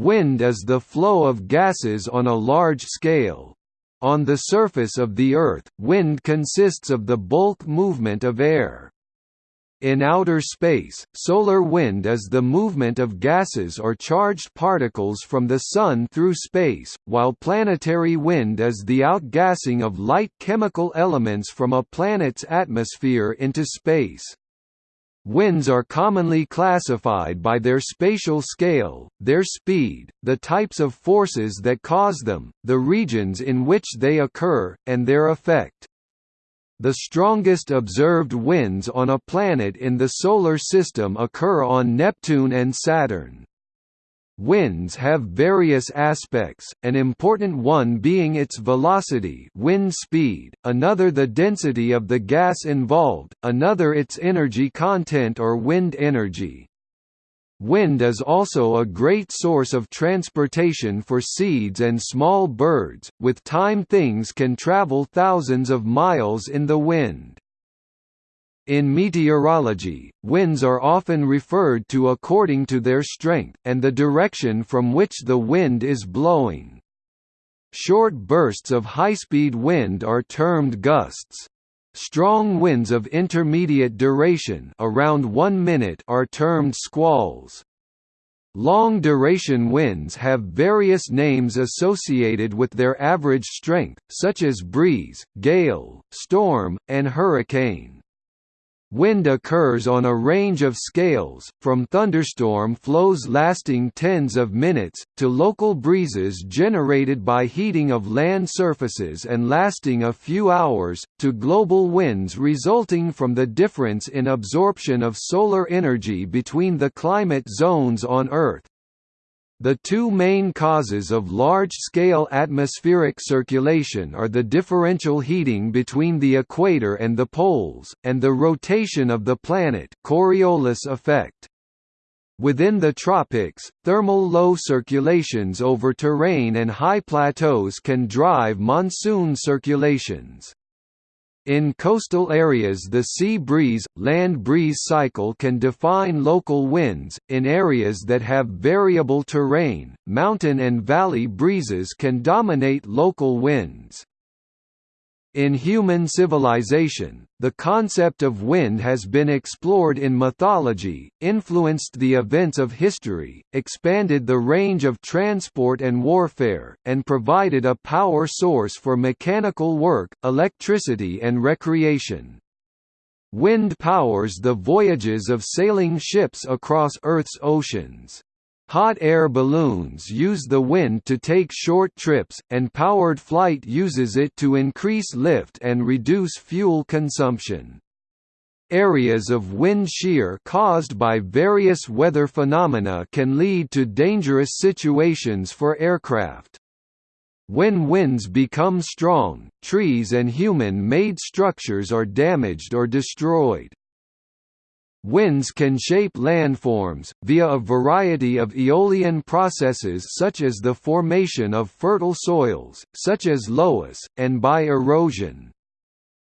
Wind is the flow of gases on a large scale. On the surface of the Earth, wind consists of the bulk movement of air. In outer space, solar wind is the movement of gases or charged particles from the Sun through space, while planetary wind is the outgassing of light chemical elements from a planet's atmosphere into space. Winds are commonly classified by their spatial scale, their speed, the types of forces that cause them, the regions in which they occur, and their effect. The strongest observed winds on a planet in the Solar System occur on Neptune and Saturn. Winds have various aspects, an important one being its velocity wind speed, another the density of the gas involved, another its energy content or wind energy. Wind is also a great source of transportation for seeds and small birds, with time things can travel thousands of miles in the wind. In meteorology, winds are often referred to according to their strength, and the direction from which the wind is blowing. Short bursts of high-speed wind are termed gusts. Strong winds of intermediate duration around 1 minute are termed squalls. Long-duration winds have various names associated with their average strength, such as breeze, gale, storm, and hurricane. Wind occurs on a range of scales, from thunderstorm flows lasting tens of minutes, to local breezes generated by heating of land surfaces and lasting a few hours, to global winds resulting from the difference in absorption of solar energy between the climate zones on Earth. The two main causes of large-scale atmospheric circulation are the differential heating between the equator and the poles, and the rotation of the planet Coriolis effect. Within the tropics, thermal low circulations over terrain and high plateaus can drive monsoon circulations. In coastal areas the sea breeze, land breeze cycle can define local winds, in areas that have variable terrain, mountain and valley breezes can dominate local winds. In human civilization, the concept of wind has been explored in mythology, influenced the events of history, expanded the range of transport and warfare, and provided a power source for mechanical work, electricity and recreation. Wind powers the voyages of sailing ships across Earth's oceans. Hot air balloons use the wind to take short trips, and powered flight uses it to increase lift and reduce fuel consumption. Areas of wind shear caused by various weather phenomena can lead to dangerous situations for aircraft. When winds become strong, trees and human-made structures are damaged or destroyed. Winds can shape landforms, via a variety of aeolian processes such as the formation of fertile soils, such as loess, and by erosion.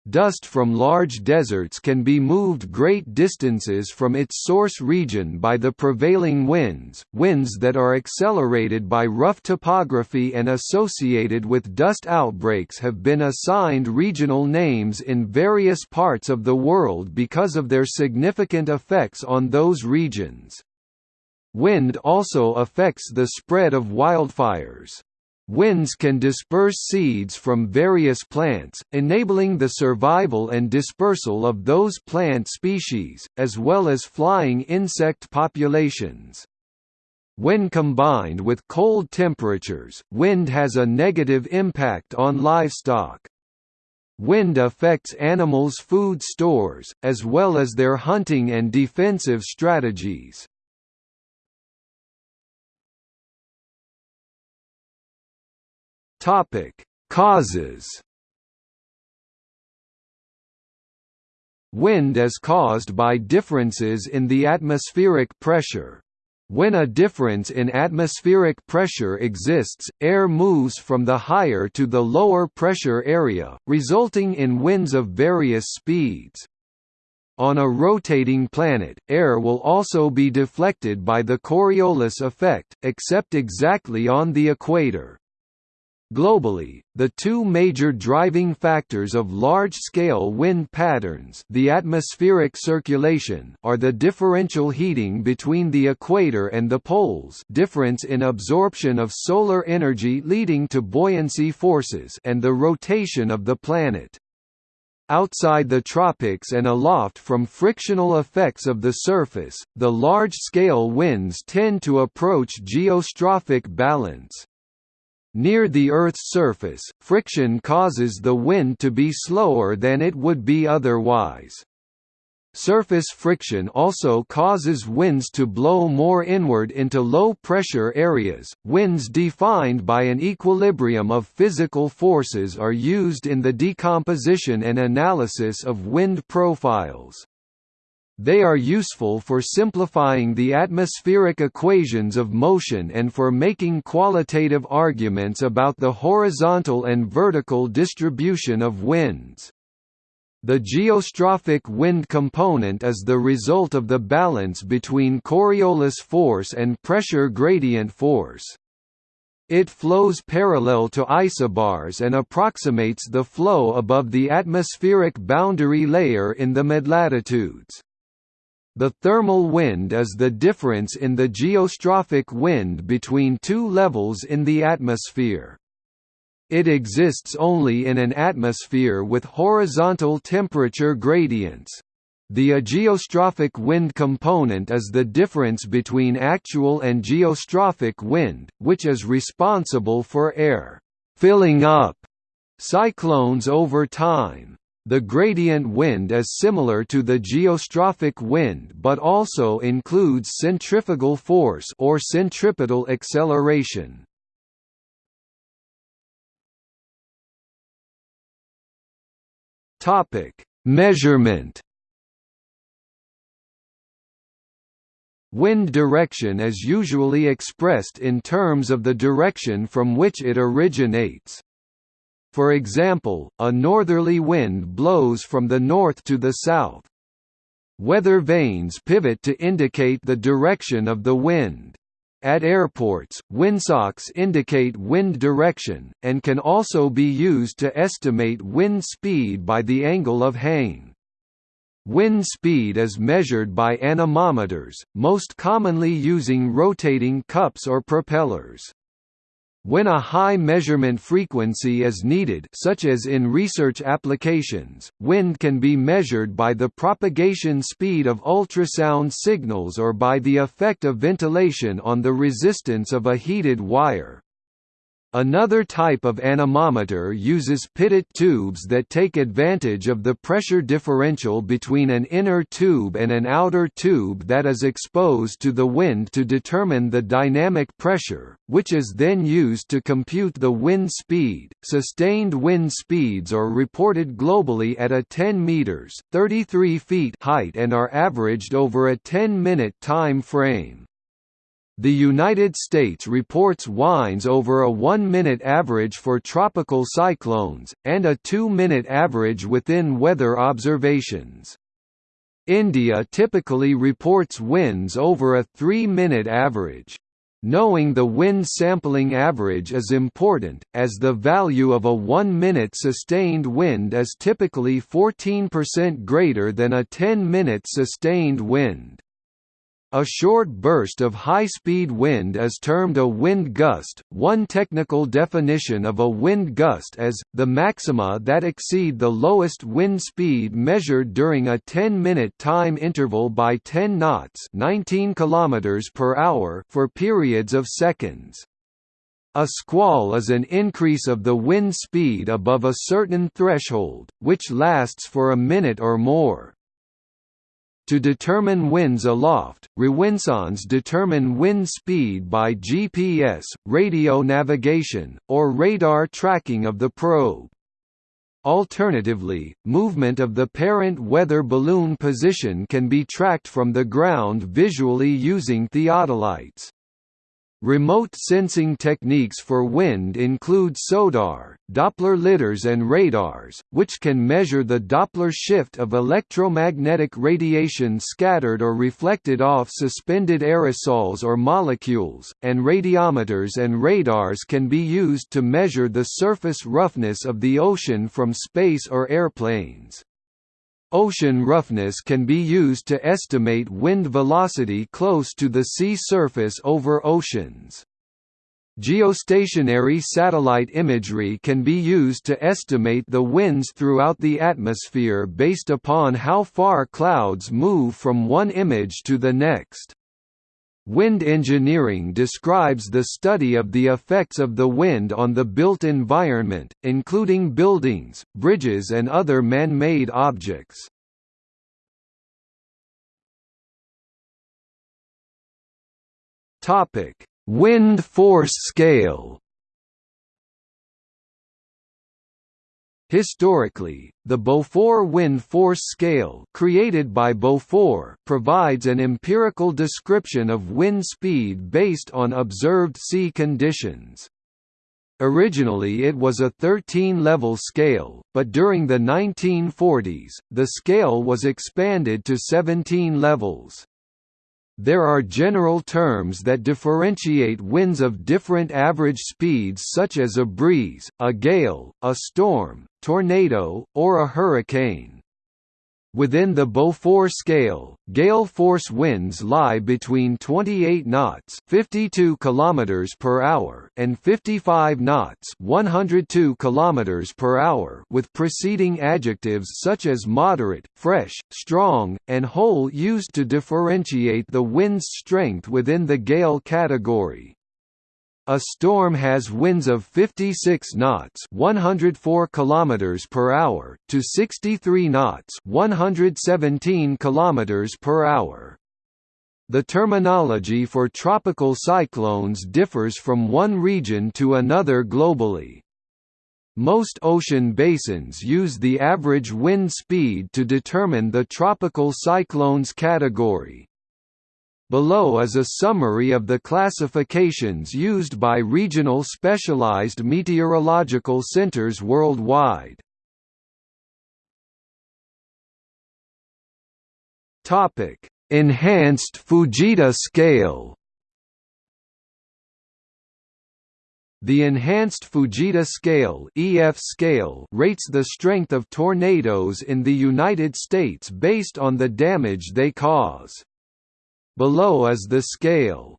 Dust from large deserts can be moved great distances from its source region by the prevailing winds, winds that are accelerated by rough topography and associated with dust outbreaks have been assigned regional names in various parts of the world because of their significant effects on those regions. Wind also affects the spread of wildfires. Winds can disperse seeds from various plants, enabling the survival and dispersal of those plant species, as well as flying insect populations. When combined with cold temperatures, wind has a negative impact on livestock. Wind affects animals' food stores, as well as their hunting and defensive strategies. Topic: Causes. Wind is caused by differences in the atmospheric pressure. When a difference in atmospheric pressure exists, air moves from the higher to the lower pressure area, resulting in winds of various speeds. On a rotating planet, air will also be deflected by the Coriolis effect, except exactly on the equator. Globally, the two major driving factors of large-scale wind patterns the atmospheric circulation are the differential heating between the equator and the poles difference in absorption of solar energy leading to buoyancy forces and the rotation of the planet. Outside the tropics and aloft from frictional effects of the surface, the large-scale winds tend to approach geostrophic balance. Near the Earth's surface, friction causes the wind to be slower than it would be otherwise. Surface friction also causes winds to blow more inward into low-pressure areas. Winds defined by an equilibrium of physical forces are used in the decomposition and analysis of wind profiles. They are useful for simplifying the atmospheric equations of motion and for making qualitative arguments about the horizontal and vertical distribution of winds. The geostrophic wind component is the result of the balance between Coriolis force and pressure gradient force. It flows parallel to isobars and approximates the flow above the atmospheric boundary layer in the midlatitudes. The thermal wind is the difference in the geostrophic wind between two levels in the atmosphere. It exists only in an atmosphere with horizontal temperature gradients. The ageostrophic wind component is the difference between actual and geostrophic wind, which is responsible for air filling up cyclones over time. The gradient wind is similar to the geostrophic wind but also includes centrifugal force or centripetal acceleration. Topic: Measurement Wind direction is usually expressed in terms of the direction from which it originates. For example, a northerly wind blows from the north to the south. Weather vanes pivot to indicate the direction of the wind. At airports, windsocks indicate wind direction, and can also be used to estimate wind speed by the angle of hang. Wind speed is measured by anemometers, most commonly using rotating cups or propellers. When a high measurement frequency is needed such as in research applications, wind can be measured by the propagation speed of ultrasound signals or by the effect of ventilation on the resistance of a heated wire. Another type of anemometer uses pitot tubes that take advantage of the pressure differential between an inner tube and an outer tube that is exposed to the wind to determine the dynamic pressure, which is then used to compute the wind speed. Sustained wind speeds are reported globally at a 10 meters (33 feet) height and are averaged over a 10-minute time frame. The United States reports winds over a one-minute average for tropical cyclones, and a two-minute average within weather observations. India typically reports winds over a three-minute average. Knowing the wind sampling average is important, as the value of a one-minute sustained wind is typically 14% greater than a 10-minute sustained wind. A short burst of high-speed wind is termed a wind gust. One technical definition of a wind gust is the maxima that exceed the lowest wind speed measured during a 10-minute time interval by 10 knots, 19 kilometers per hour for periods of seconds. A squall is an increase of the wind speed above a certain threshold, which lasts for a minute or more. To determine winds aloft, rawinsondes determine wind speed by GPS, radio navigation, or radar tracking of the probe. Alternatively, movement of the parent weather balloon position can be tracked from the ground visually using theodolites. Remote sensing techniques for wind include SODAR, Doppler lidars and radars, which can measure the Doppler shift of electromagnetic radiation scattered or reflected off suspended aerosols or molecules, and radiometers and radars can be used to measure the surface roughness of the ocean from space or airplanes. Ocean roughness can be used to estimate wind velocity close to the sea surface over oceans. Geostationary satellite imagery can be used to estimate the winds throughout the atmosphere based upon how far clouds move from one image to the next. Wind engineering describes the study of the effects of the wind on the built environment, including buildings, bridges and other man-made objects. Wind force scale Historically, the Beaufort wind force scale created by Beaufort provides an empirical description of wind speed based on observed sea conditions. Originally it was a 13-level scale, but during the 1940s, the scale was expanded to 17 levels. There are general terms that differentiate winds of different average speeds such as a breeze, a gale, a storm, tornado, or a hurricane. Within the Beaufort scale, gale force winds lie between 28 knots (52 km per hour) and 55 knots (102 km per hour) with preceding adjectives such as moderate, fresh, strong, and whole used to differentiate the wind's strength within the gale category. A storm has winds of 56 knots, 104 kilometers per hour, to 63 knots, 117 kilometers per hour. The terminology for tropical cyclones differs from one region to another globally. Most ocean basins use the average wind speed to determine the tropical cyclones category. Below is a summary of the classifications used by regional specialized meteorological centers worldwide. Topic: Enhanced Fujita scale. The Enhanced Fujita Scale (EF scale) rates the strength of tornadoes in the United States based on the damage they cause. Below is the scale.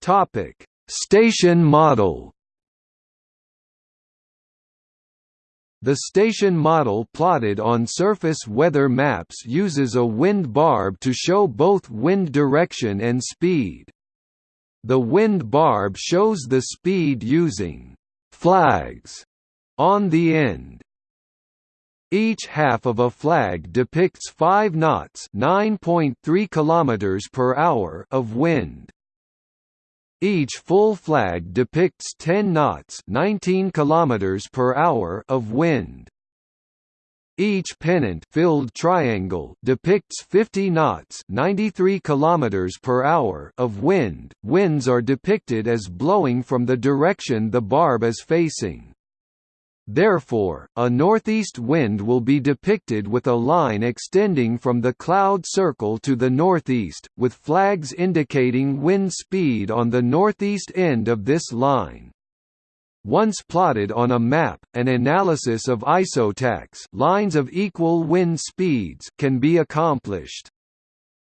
Topic: Station model. The station model plotted on surface weather maps uses a wind barb to show both wind direction and speed. The wind barb shows the speed using «flags» on the end. Each half of a flag depicts 5 knots (9.3 km per hour) of wind. Each full flag depicts 10 knots (19 km per hour) of wind. Each pennant-filled triangle depicts 50 knots (93 km per hour) of wind. Winds are depicted as blowing from the direction the barb is facing. Therefore, a northeast wind will be depicted with a line extending from the cloud circle to the northeast, with flags indicating wind speed on the northeast end of this line. Once plotted on a map, an analysis of isotachs lines of equal wind speeds can be accomplished.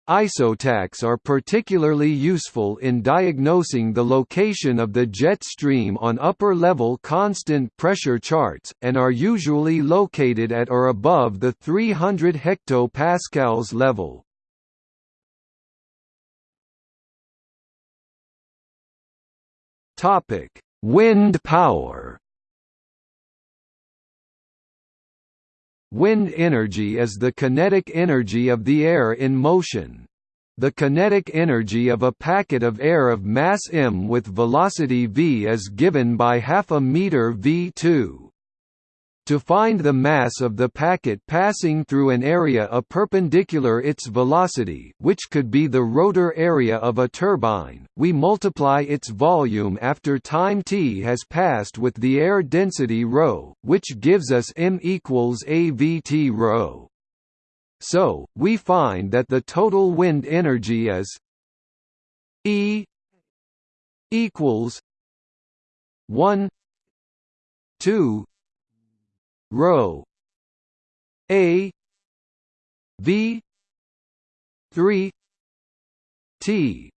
Isotachs are particularly useful in diagnosing the location of the jet stream on upper-level constant pressure charts, and are usually located at or above the 300 hectopascals level. Wind power Wind energy is the kinetic energy of the air in motion. The kinetic energy of a packet of air of mass m with velocity v is given by half a meter v2. To find the mass of the packet passing through an area a perpendicular its velocity which could be the rotor area of a turbine, we multiply its volume after time t has passed with the air density ρ, which gives us m equals avt ρ. So, we find that the total wind energy is E equals 1 2 rho. A. V. 3 t.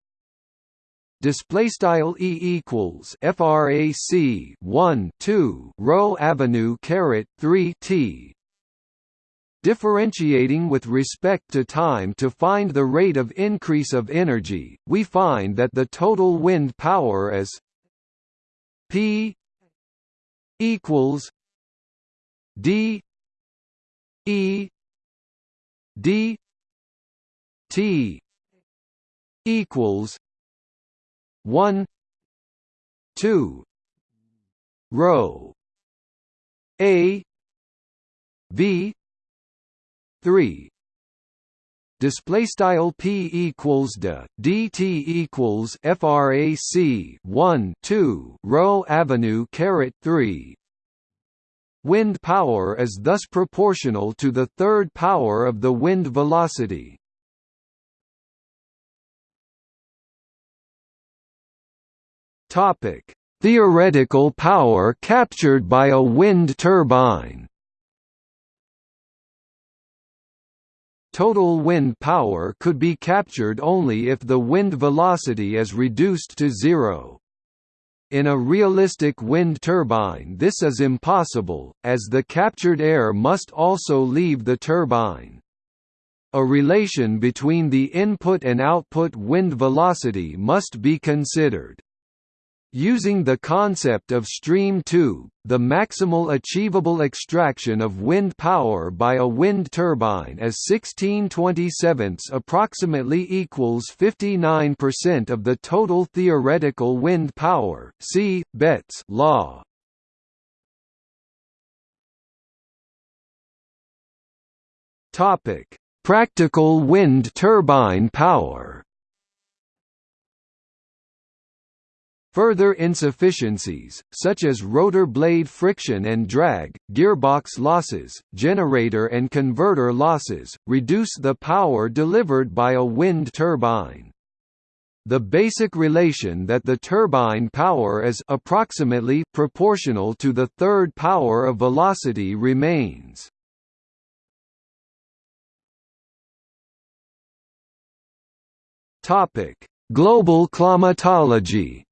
Display style e equals frac 1 2 rho avenue caret 3 t. Differentiating with respect to time to find the rate of increase of energy, we find that the total wind power is P equals D E D T equals one two rho A V three. Display style p equals de dt equals frac 1 2 rho avenue caret 3 Wind power is thus proportional to the third power of the wind velocity. Topic: Theoretical power captured by a wind turbine. Total wind power could be captured only if the wind velocity is reduced to zero. In a realistic wind turbine this is impossible, as the captured air must also leave the turbine. A relation between the input and output wind velocity must be considered. Using the concept of stream tube, the maximal achievable extraction of wind power by a wind turbine is 1627 approximately equals 59% of the total theoretical wind power. See Betz law. Practical wind turbine power. Further insufficiencies, such as rotor blade friction and drag, gearbox losses, generator and converter losses, reduce the power delivered by a wind turbine. The basic relation that the turbine power is approximately proportional to the third power of velocity remains. Global climatology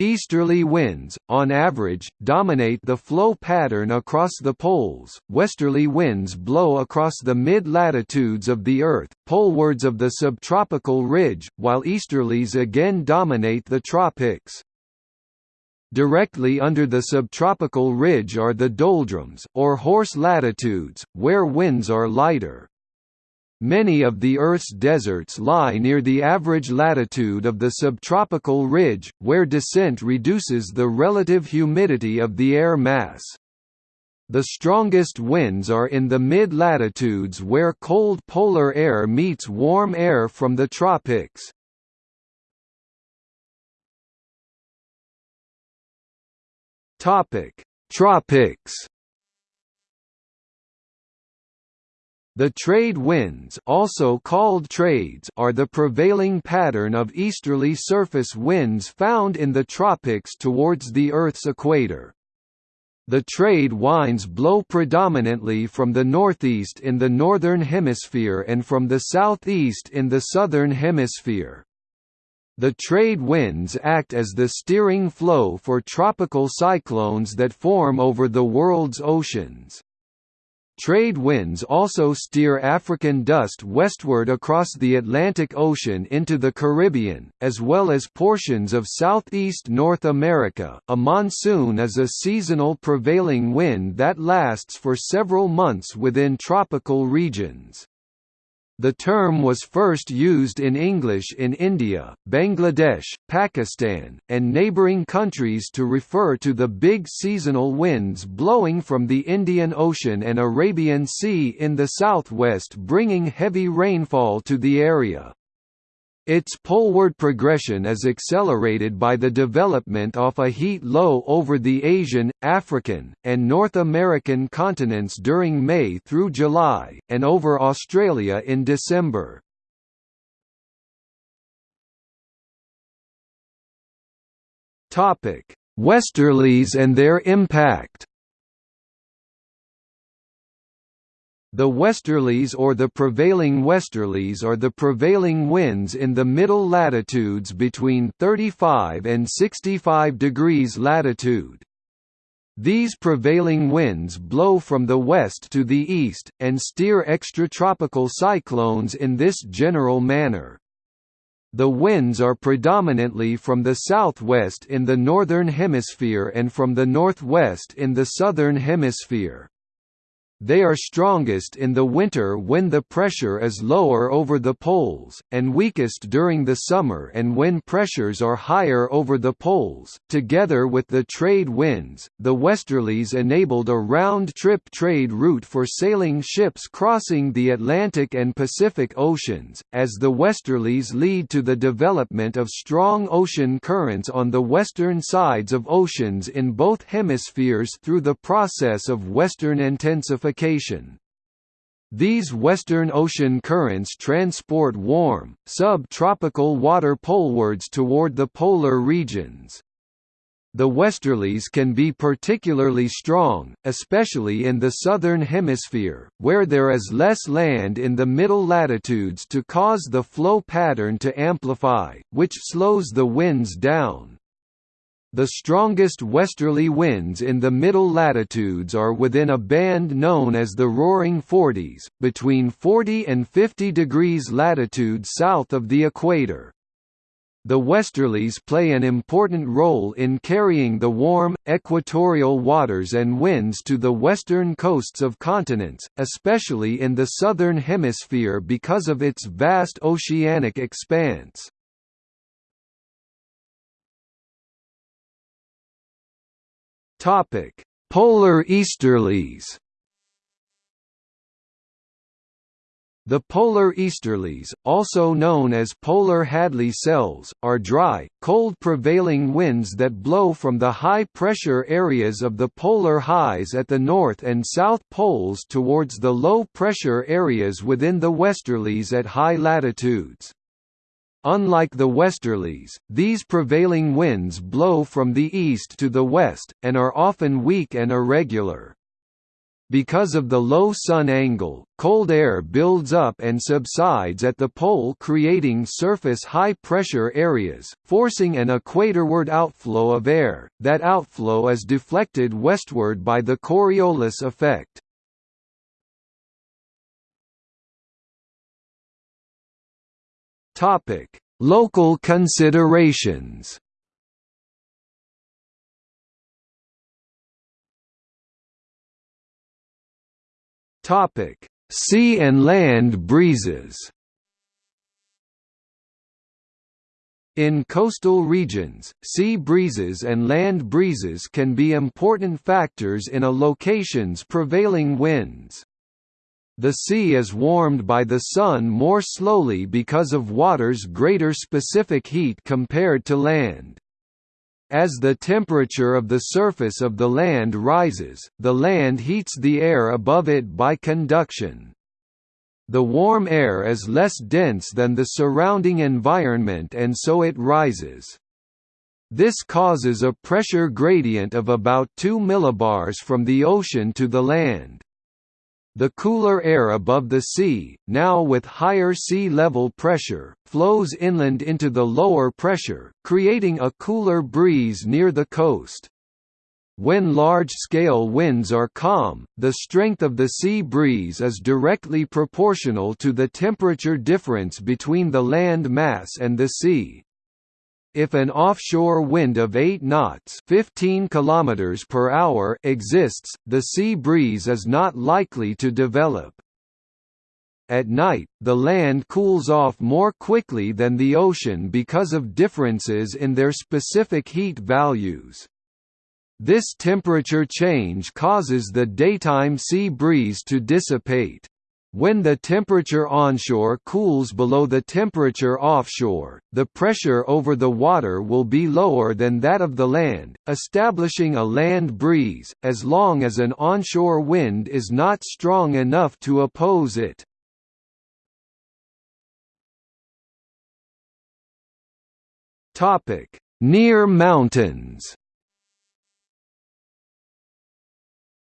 Easterly winds, on average, dominate the flow pattern across the poles, westerly winds blow across the mid-latitudes of the Earth, polewards of the subtropical ridge, while easterlies again dominate the tropics. Directly under the subtropical ridge are the doldrums, or horse latitudes, where winds are lighter. Many of the Earth's deserts lie near the average latitude of the subtropical ridge, where descent reduces the relative humidity of the air mass. The strongest winds are in the mid-latitudes where cold polar air meets warm air from the tropics. Tropics The trade winds also called trades are the prevailing pattern of easterly surface winds found in the tropics towards the Earth's equator. The trade winds blow predominantly from the northeast in the northern hemisphere and from the southeast in the southern hemisphere. The trade winds act as the steering flow for tropical cyclones that form over the world's oceans. Trade winds also steer African dust westward across the Atlantic Ocean into the Caribbean, as well as portions of southeast North America. A monsoon is a seasonal prevailing wind that lasts for several months within tropical regions. The term was first used in English in India, Bangladesh, Pakistan, and neighbouring countries to refer to the big seasonal winds blowing from the Indian Ocean and Arabian Sea in the southwest bringing heavy rainfall to the area. Its poleward progression is accelerated by the development of a heat low over the Asian, African, and North American continents during May through July, and over Australia in December. Westerlies and their impact The westerlies or the prevailing westerlies are the prevailing winds in the middle latitudes between 35 and 65 degrees latitude. These prevailing winds blow from the west to the east, and steer extratropical cyclones in this general manner. The winds are predominantly from the southwest in the northern hemisphere and from the northwest in the southern hemisphere. They are strongest in the winter when the pressure is lower over the poles, and weakest during the summer and when pressures are higher over the poles. Together with the trade winds, the westerlies enabled a round trip trade route for sailing ships crossing the Atlantic and Pacific Oceans, as the westerlies lead to the development of strong ocean currents on the western sides of oceans in both hemispheres through the process of western intensification these western ocean currents transport warm, sub-tropical water polewards toward the polar regions. The westerlies can be particularly strong, especially in the southern hemisphere, where there is less land in the middle latitudes to cause the flow pattern to amplify, which slows the winds down. The strongest westerly winds in the middle latitudes are within a band known as the Roaring Forties, between 40 and 50 degrees latitude south of the equator. The westerlies play an important role in carrying the warm, equatorial waters and winds to the western coasts of continents, especially in the southern hemisphere because of its vast oceanic expanse. Topic: Polar easterlies. The polar easterlies, also known as polar Hadley cells, are dry, cold prevailing winds that blow from the high-pressure areas of the polar highs at the north and south poles towards the low-pressure areas within the westerlies at high latitudes. Unlike the westerlies, these prevailing winds blow from the east to the west, and are often weak and irregular. Because of the low sun angle, cold air builds up and subsides at the pole creating surface high-pressure areas, forcing an equatorward outflow of air, that outflow is deflected westward by the Coriolis effect. Topic: Local considerations. Topic: Sea and land breezes. In coastal regions, sea breezes and land breezes can be important factors in a location's prevailing winds. The sea is warmed by the sun more slowly because of water's greater specific heat compared to land. As the temperature of the surface of the land rises, the land heats the air above it by conduction. The warm air is less dense than the surrounding environment and so it rises. This causes a pressure gradient of about 2 millibars from the ocean to the land. The cooler air above the sea, now with higher sea level pressure, flows inland into the lower pressure, creating a cooler breeze near the coast. When large-scale winds are calm, the strength of the sea breeze is directly proportional to the temperature difference between the land mass and the sea. If an offshore wind of 8 knots 15 km per hour exists, the sea breeze is not likely to develop. At night, the land cools off more quickly than the ocean because of differences in their specific heat values. This temperature change causes the daytime sea breeze to dissipate. When the temperature onshore cools below the temperature offshore, the pressure over the water will be lower than that of the land, establishing a land breeze, as long as an onshore wind is not strong enough to oppose it. Near mountains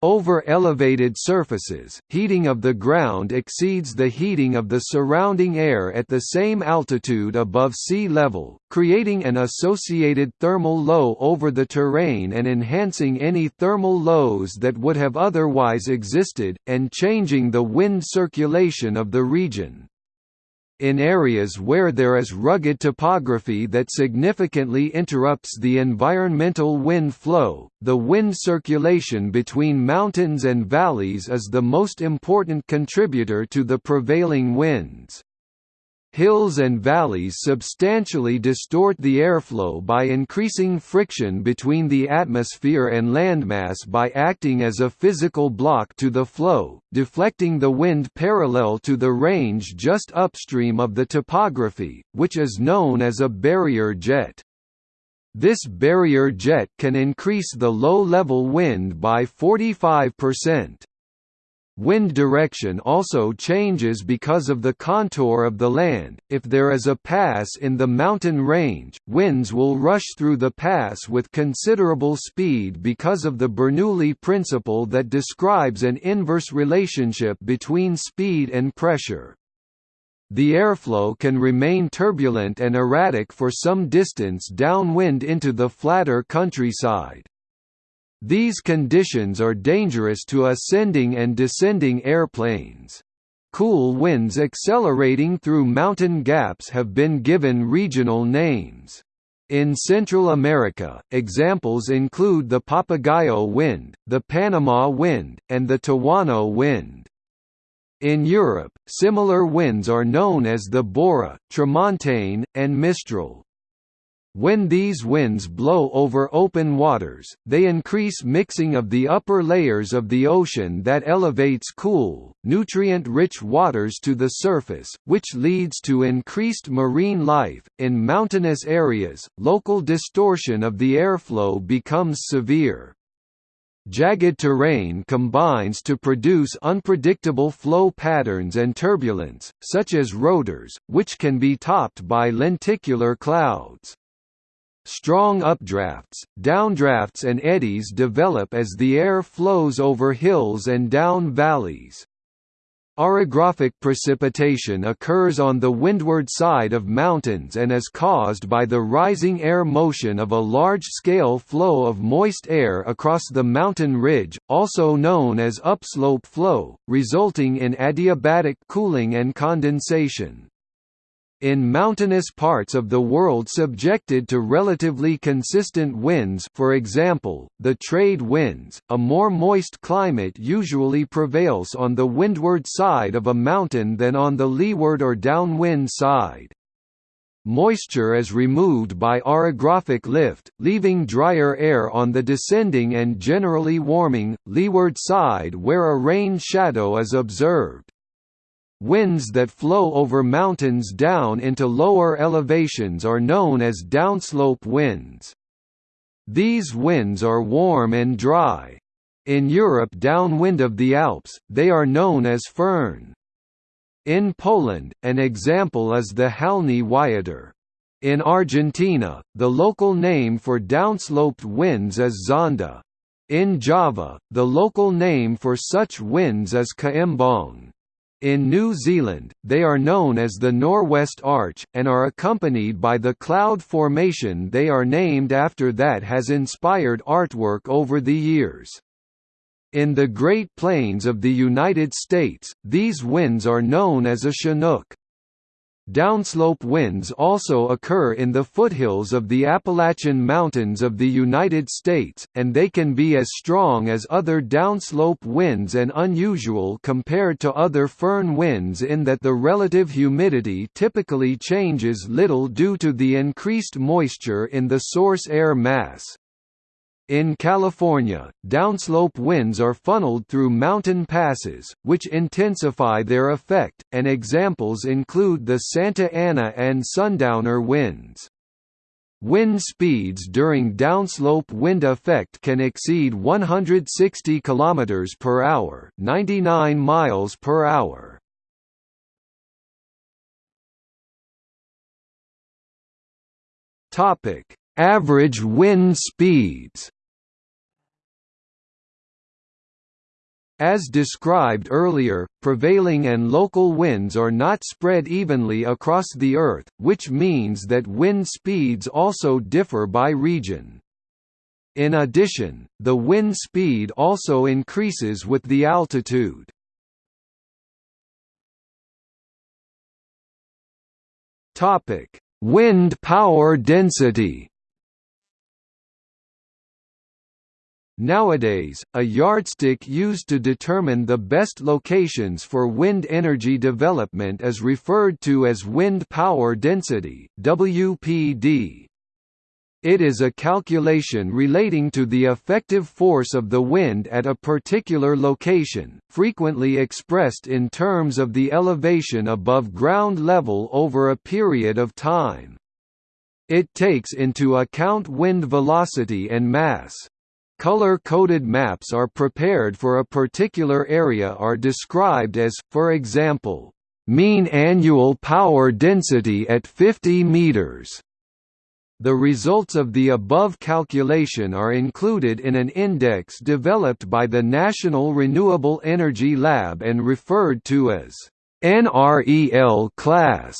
Over elevated surfaces, heating of the ground exceeds the heating of the surrounding air at the same altitude above sea level, creating an associated thermal low over the terrain and enhancing any thermal lows that would have otherwise existed, and changing the wind circulation of the region in areas where there is rugged topography that significantly interrupts the environmental wind flow, the wind circulation between mountains and valleys is the most important contributor to the prevailing winds. Hills and valleys substantially distort the airflow by increasing friction between the atmosphere and landmass by acting as a physical block to the flow, deflecting the wind parallel to the range just upstream of the topography, which is known as a barrier jet. This barrier jet can increase the low-level wind by 45%. Wind direction also changes because of the contour of the land. If there is a pass in the mountain range, winds will rush through the pass with considerable speed because of the Bernoulli principle that describes an inverse relationship between speed and pressure. The airflow can remain turbulent and erratic for some distance downwind into the flatter countryside. These conditions are dangerous to ascending and descending airplanes. Cool winds accelerating through mountain gaps have been given regional names. In Central America, examples include the Papagayo wind, the Panama wind, and the Tehuano wind. In Europe, similar winds are known as the Bora, Tramontane, and Mistral. When these winds blow over open waters, they increase mixing of the upper layers of the ocean that elevates cool, nutrient-rich waters to the surface, which leads to increased marine life. In mountainous areas, local distortion of the airflow becomes severe. Jagged terrain combines to produce unpredictable flow patterns and turbulence, such as rotors, which can be topped by lenticular clouds. Strong updrafts, downdrafts and eddies develop as the air flows over hills and down valleys. Orographic precipitation occurs on the windward side of mountains and is caused by the rising air motion of a large-scale flow of moist air across the mountain ridge, also known as upslope flow, resulting in adiabatic cooling and condensation. In mountainous parts of the world subjected to relatively consistent winds for example, the trade winds, a more moist climate usually prevails on the windward side of a mountain than on the leeward or downwind side. Moisture is removed by orographic lift, leaving drier air on the descending and generally warming, leeward side where a rain shadow is observed. Winds that flow over mountains down into lower elevations are known as downslope winds. These winds are warm and dry. In Europe downwind of the Alps, they are known as föhn. In Poland, an example is the Halny Wiatr. In Argentina, the local name for downsloped winds is zonda. In Java, the local name for such winds is koembang. In New Zealand, they are known as the Norwest Arch, and are accompanied by the cloud formation they are named after that has inspired artwork over the years. In the Great Plains of the United States, these winds are known as a chinook. Downslope winds also occur in the foothills of the Appalachian Mountains of the United States, and they can be as strong as other downslope winds and unusual compared to other foehn winds in that the relative humidity typically changes little due to the increased moisture in the source air mass. In California, downslope winds are funneled through mountain passes, which intensify their effect, and examples include the Santa Ana and Sundowner winds. Wind speeds during downslope wind effect can exceed 160 km per hour, 99 miles per hour. Topic: Average wind speeds. As described earlier, prevailing and local winds are not spread evenly across the Earth, which means that wind speeds also differ by region. In addition, the wind speed also increases with the altitude. Wind power density Nowadays, a yardstick used to determine the best locations for wind energy development is referred to as wind power density WPD. It is a calculation relating to the effective force of the wind at a particular location, frequently expressed in terms of the elevation above ground level over a period of time. It takes into account wind velocity and mass. Color-coded maps are prepared for a particular area are described as, for example, mean annual power density at 50 meters. The results of the above calculation are included in an index developed by the National Renewable Energy Lab and referred to as NREL class.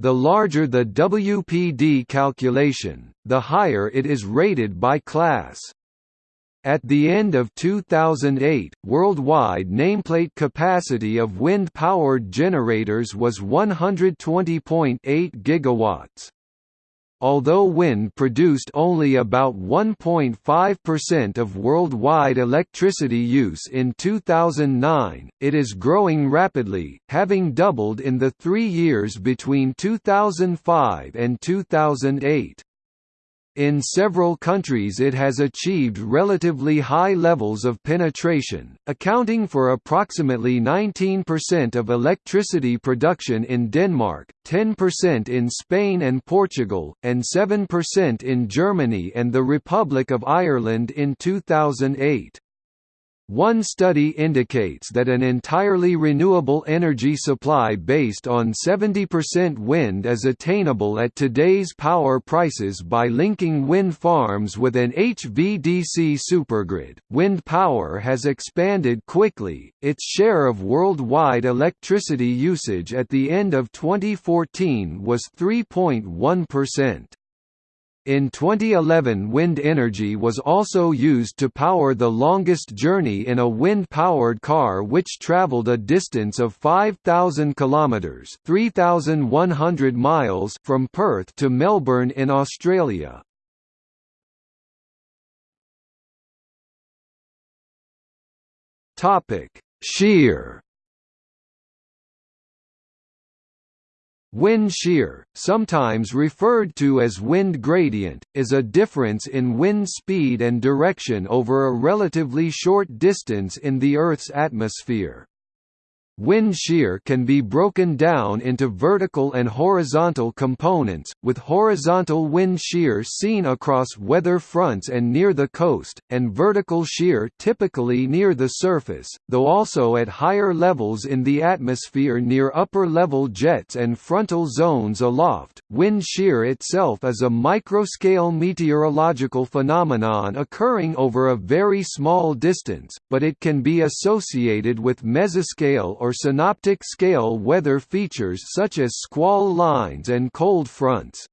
The larger the WPD calculation, the higher it is rated by class. At the end of 2008, worldwide nameplate capacity of wind-powered generators was 120.8 gigawatts. Although wind produced only about 1.5% of worldwide electricity use in 2009, it is growing rapidly, having doubled in the three years between 2005 and 2008. In several countries it has achieved relatively high levels of penetration, accounting for approximately 19% of electricity production in Denmark, 10% in Spain and Portugal, and 7% in Germany and the Republic of Ireland in 2008. One study indicates that an entirely renewable energy supply based on 70% wind is attainable at today's power prices by linking wind farms with an HVDC supergrid. Wind power has expanded quickly, its share of worldwide electricity usage at the end of 2014 was 3.1%. In 2011 wind energy was also used to power the longest journey in a wind-powered car which traveled a distance of 5,000 kilometres 3,100 miles from Perth to Melbourne in Australia. Shear Wind shear, sometimes referred to as wind gradient, is a difference in wind speed and direction over a relatively short distance in the Earth's atmosphere. Wind shear can be broken down into vertical and horizontal components, with horizontal wind shear seen across weather fronts and near the coast, and vertical shear typically near the surface, though also at higher levels in the atmosphere near upper-level jets and frontal zones aloft. Wind shear itself is a microscale meteorological phenomenon occurring over a very small distance, but it can be associated with mesoscale or synoptic scale weather features such as squall lines and cold fronts.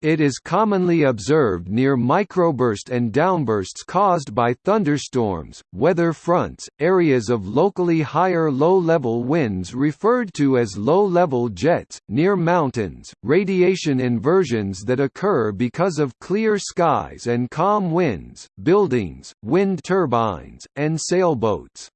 It is commonly observed near microburst and downbursts caused by thunderstorms, weather fronts, areas of locally higher low-level winds referred to as low-level jets, near mountains, radiation inversions that occur because of clear skies and calm winds, buildings, wind turbines, and sailboats.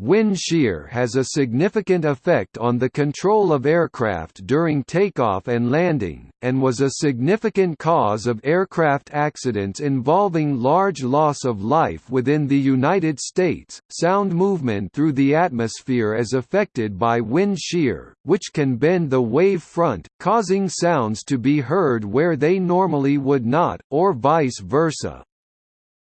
Wind shear has a significant effect on the control of aircraft during takeoff and landing, and was a significant cause of aircraft accidents involving large loss of life within the United States. Sound movement through the atmosphere is affected by wind shear, which can bend the wave front, causing sounds to be heard where they normally would not, or vice versa.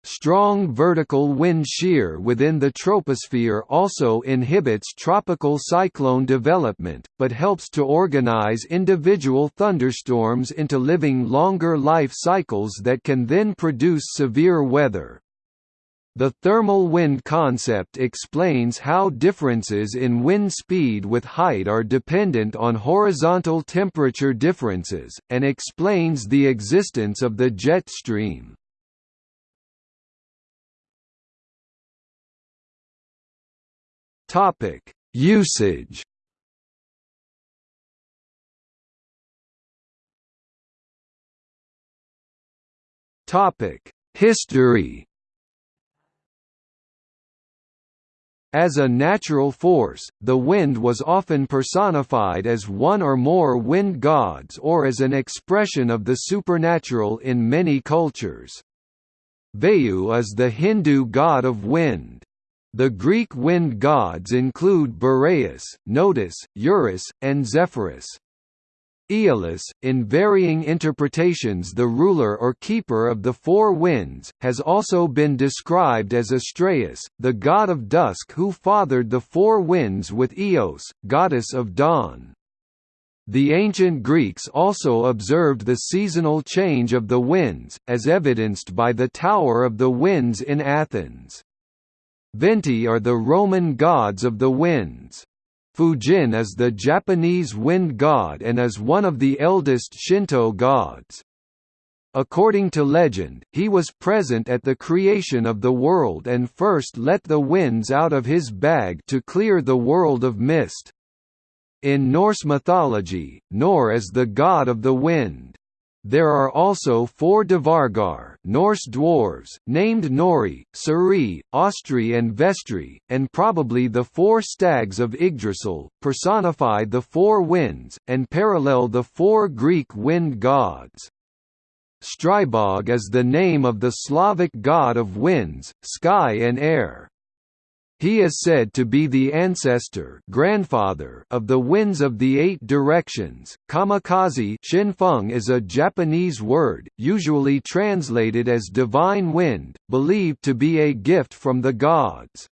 Strong vertical wind shear within the troposphere also inhibits tropical cyclone development, but helps to organize individual thunderstorms into living longer life cycles that can then produce severe weather. The thermal wind concept explains how differences in wind speed with height are dependent on horizontal temperature differences, and explains the existence of the jet stream. Topic: Usage. Topic: History. As a natural force, the wind was often personified as one or more wind gods or as an expression of the supernatural in many cultures. Vayu is the Hindu god of wind. The Greek wind gods include Boreas, Notus, Eurus, and Zephyrus. Aeolus, in varying interpretations the ruler or keeper of the four winds, has also been described as Astraeus, the god of dusk who fathered the four winds with Eos, goddess of dawn. The ancient Greeks also observed the seasonal change of the winds, as evidenced by the Tower of the Winds in Athens. Venti are the Roman gods of the winds. Fujin is the Japanese wind god and is one of the eldest Shinto gods. According to legend, he was present at the creation of the world and first let the winds out of his bag to clear the world of mist. In Norse mythology, Nor is the god of the wind. There are also four Dvargar Norse dwarves, named Nori, Suri, Austri and Vestri, and probably the four stags of Yggdrasil, personify the four winds, and parallel the four Greek wind gods. Stribog is the name of the Slavic god of winds, sky and air. He is said to be the ancestor grandfather of the winds of the eight directions. Kamikaze shinfeng is a Japanese word, usually translated as divine wind, believed to be a gift from the gods.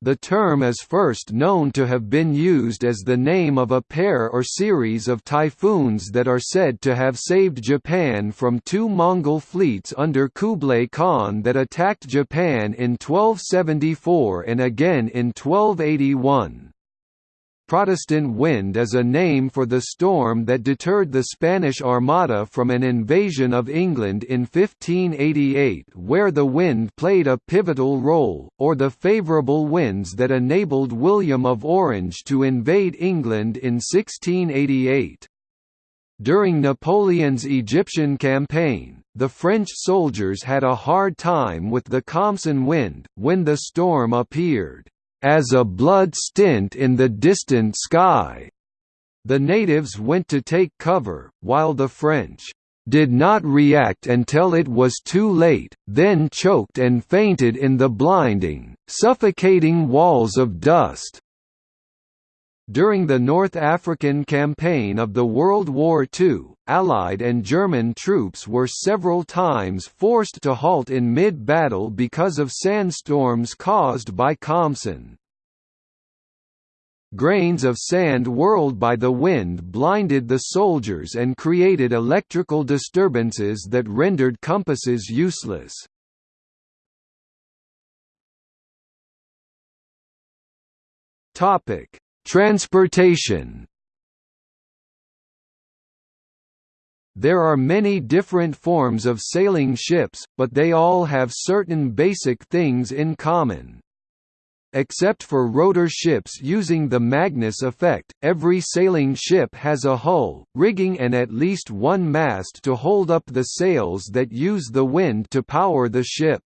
The term is first known to have been used as the name of a pair or series of typhoons that are said to have saved Japan from two Mongol fleets under Kublai Khan that attacked Japan in 1274 and again in 1281. Protestant wind is a name for the storm that deterred the Spanish Armada from an invasion of England in 1588 where the wind played a pivotal role, or the favourable winds that enabled William of Orange to invade England in 1688. During Napoleon's Egyptian campaign, the French soldiers had a hard time with the Khamsin wind, when the storm appeared as a blood stint in the distant sky. The natives went to take cover, while the French did not react until it was too late, then choked and fainted in the blinding, suffocating walls of dust. During the North African campaign of the World War II, Allied and German troops were several times forced to halt in mid-battle because of sandstorms caused by Khamsin. Grains of sand whirled by the wind blinded the soldiers and created electrical disturbances that rendered compasses useless. Topic: Transportation There are many different forms of sailing ships, but they all have certain basic things in common. Except for rotor ships using the Magnus effect, every sailing ship has a hull, rigging and at least one mast to hold up the sails that use the wind to power the ship.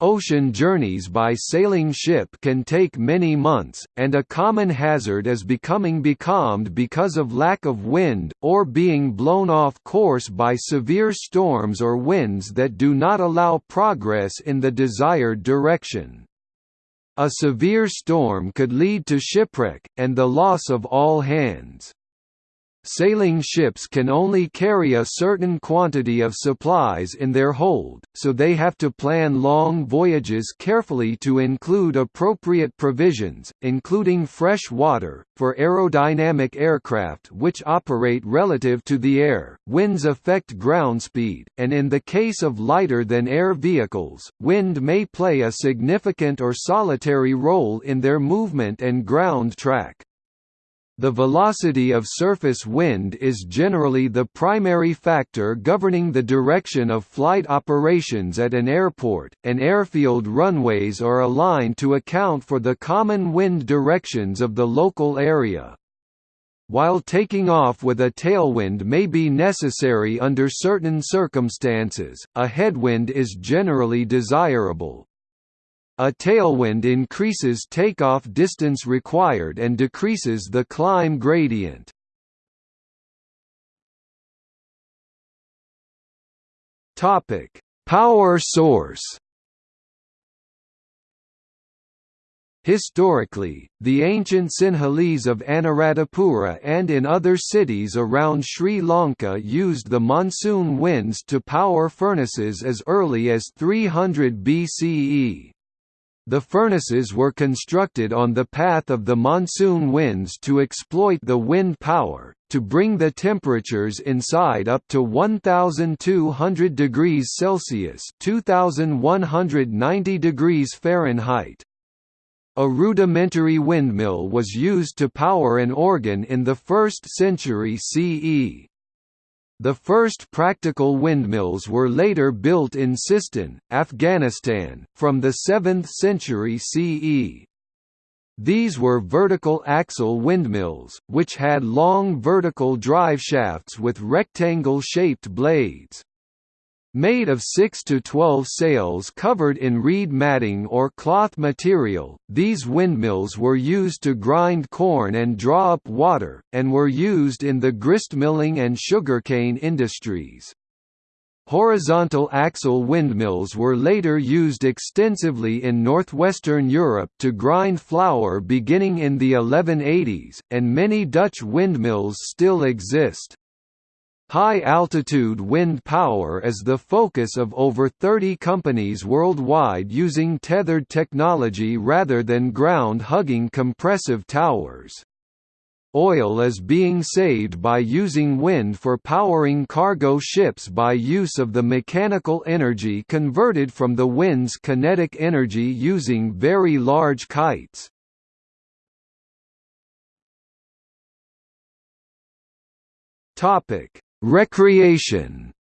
Ocean journeys by sailing ship can take many months, and a common hazard is becoming becalmed because of lack of wind, or being blown off course by severe storms or winds that do not allow progress in the desired direction. A severe storm could lead to shipwreck, and the loss of all hands. Sailing ships can only carry a certain quantity of supplies in their hold, so they have to plan long voyages carefully to include appropriate provisions, including fresh water, for aerodynamic aircraft which operate relative to the air. Winds affect ground speed, and in the case of lighter than air vehicles, wind may play a significant or solitary role in their movement and ground track. The velocity of surface wind is generally the primary factor governing the direction of flight operations at an airport, and airfield runways are aligned to account for the common wind directions of the local area. While taking off with a tailwind may be necessary under certain circumstances, a headwind is generally desirable. A tailwind increases takeoff distance required and decreases the climb gradient. Topic: Power source. Historically, the ancient Sinhalese of Anuradhapura and in other cities around Sri Lanka used the monsoon winds to power furnaces as early as 300 BCE. The furnaces were constructed on the path of the monsoon winds to exploit the wind power, to bring the temperatures inside up to 1200 degrees Celsius 2190 degrees Fahrenheit. A rudimentary windmill was used to power an organ in the 1st century CE. The first practical windmills were later built in Sistan, Afghanistan, from the 7th century CE. These were vertical axle windmills, which had long vertical drive shafts with rectangle-shaped blades. Made of 6 to 12 sails covered in reed matting or cloth material, these windmills were used to grind corn and draw up water, and were used in the gristmilling and sugarcane industries. Horizontal axle windmills were later used extensively in northwestern Europe to grind flour beginning in the 1180s, and many Dutch windmills still exist. High-altitude wind power is the focus of over 30 companies worldwide using tethered technology rather than ground-hugging compressive towers. Oil is being saved by using wind for powering cargo ships by use of the mechanical energy converted from the wind's kinetic energy using very large kites. Topic Recreation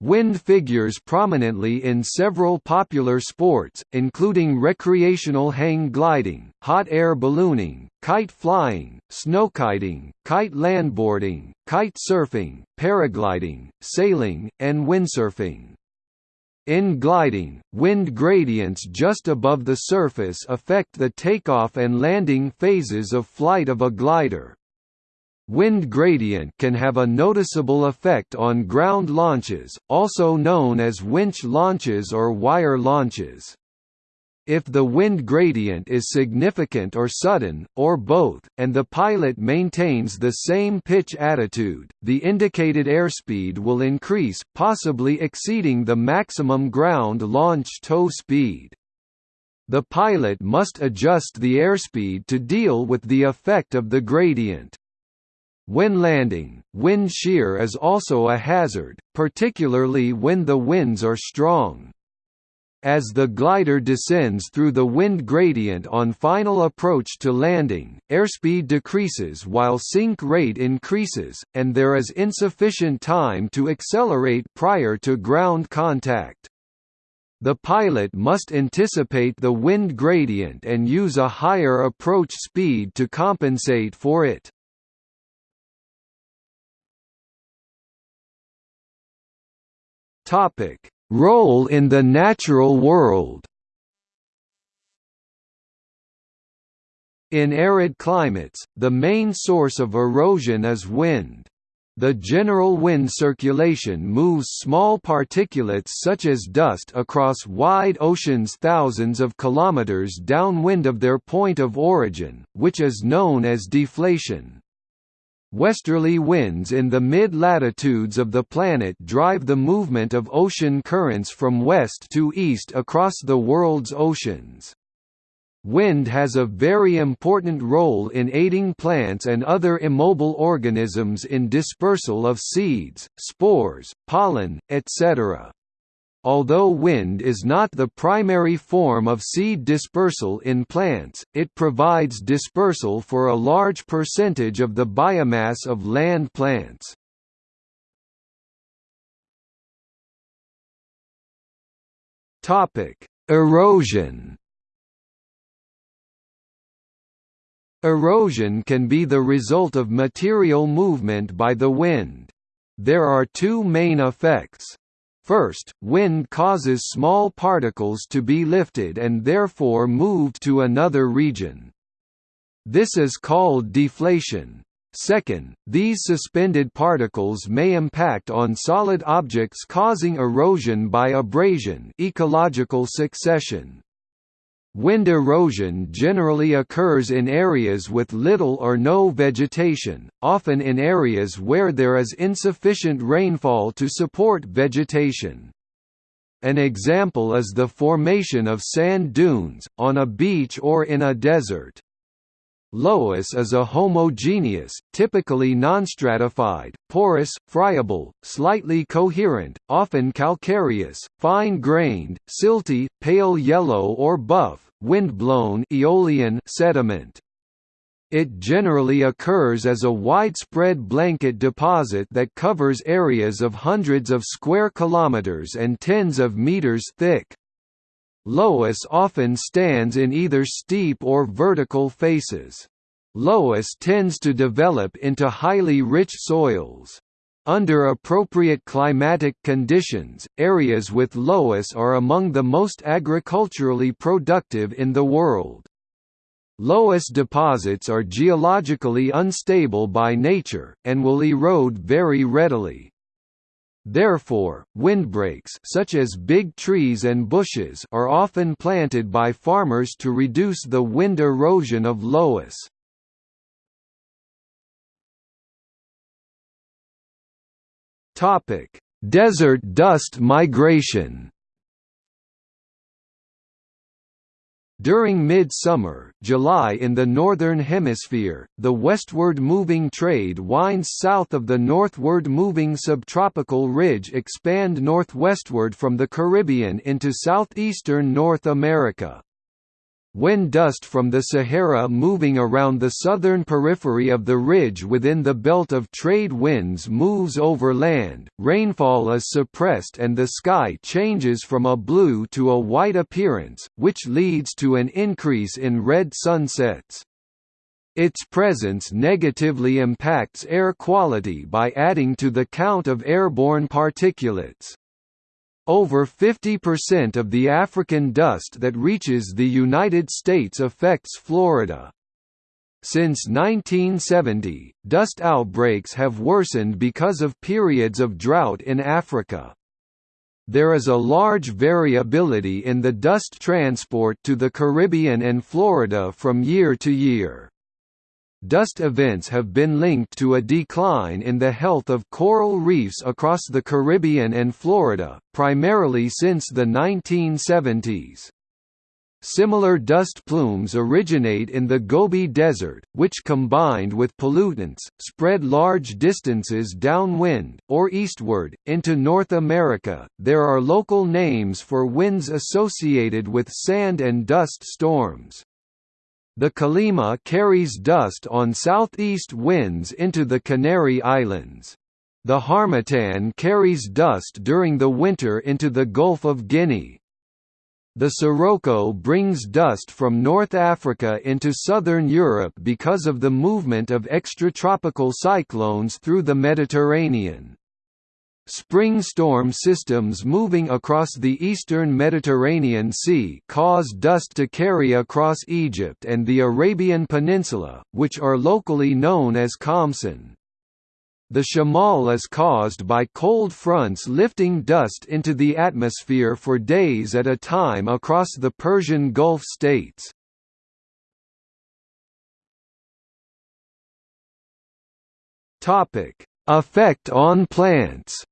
Wind figures prominently in several popular sports, including recreational hang gliding, hot air ballooning, kite flying, snowkiting, kite landboarding, kite surfing, paragliding, sailing, and windsurfing. In gliding, wind gradients just above the surface affect the takeoff and landing phases of flight of a glider. Wind gradient can have a noticeable effect on ground launches, also known as winch launches or wire launches. If the wind gradient is significant or sudden, or both, and the pilot maintains the same pitch attitude, the indicated airspeed will increase, possibly exceeding the maximum ground launch tow speed. The pilot must adjust the airspeed to deal with the effect of the gradient. When landing, wind shear is also a hazard, particularly when the winds are strong. As the glider descends through the wind gradient on final approach to landing, airspeed decreases while sink rate increases, and there is insufficient time to accelerate prior to ground contact. The pilot must anticipate the wind gradient and use a higher approach speed to compensate for it. Topic: Role in the natural world. In arid climates, the main source of erosion is wind. The general wind circulation moves small particulates such as dust across wide oceans thousands of kilometers downwind of their point of origin, which is known as deflation. Westerly winds in the mid-latitudes of the planet drive the movement of ocean currents from west to east across the world's oceans. Wind has a very important role in aiding plants and other immobile organisms in dispersal of seeds, spores, pollen, etc. Although wind is not the primary form of seed dispersal in plants, it provides dispersal for a large percentage of the biomass of land plants. Erosion Erosion can be the result of material movement by the wind. There are two main effects. First, wind causes small particles to be lifted and therefore moved to another region. This is called deflation. Second, these suspended particles may impact on solid objects causing erosion by abrasion ecological succession. Wind erosion generally occurs in areas with little or no vegetation, often in areas where there is insufficient rainfall to support vegetation. An example is the formation of sand dunes, on a beach or in a desert. Loess is a homogeneous, typically nonstratified, porous, friable, slightly coherent, often calcareous, fine-grained, silty, pale yellow or buff, wind-blown aeolian sediment. It generally occurs as a widespread blanket deposit that covers areas of hundreds of square kilometers and tens of meters thick. Loess often stands in either steep or vertical faces. Loess tends to develop into highly rich soils. Under appropriate climatic conditions, areas with loess are among the most agriculturally productive in the world. Loess deposits are geologically unstable by nature, and will erode very readily. Therefore, windbreaks such as big trees and bushes are often planted by farmers to reduce the wind erosion of loess. Topic: Desert dust migration. During mid-summer, July in the Northern Hemisphere, the westward moving trade winds south of the northward moving subtropical ridge expand northwestward from the Caribbean into southeastern North America. When dust from the Sahara moving around the southern periphery of the ridge within the belt of trade winds moves over land, rainfall is suppressed and the sky changes from a blue to a white appearance, which leads to an increase in red sunsets. Its presence negatively impacts air quality by adding to the count of airborne particulates. Over 50% of the African dust that reaches the United States affects Florida. Since 1970, dust outbreaks have worsened because of periods of drought in Africa. There is a large variability in the dust transport to the Caribbean and Florida from year to year. Dust events have been linked to a decline in the health of coral reefs across the Caribbean and Florida, primarily since the 1970s. Similar dust plumes originate in the Gobi Desert, which combined with pollutants, spread large distances downwind, or eastward, into North America. There are local names for winds associated with sand and dust storms. The Calima carries dust on southeast winds into the Canary Islands. The Harmattan carries dust during the winter into the Gulf of Guinea. The Sirocco brings dust from North Africa into southern Europe because of the movement of extratropical cyclones through the Mediterranean. Spring storm systems moving across the eastern Mediterranean Sea cause dust to carry across Egypt and the Arabian Peninsula, which are locally known as Khamsin. The shamal is caused by cold fronts lifting dust into the atmosphere for days at a time across the Persian Gulf states. Effect on plants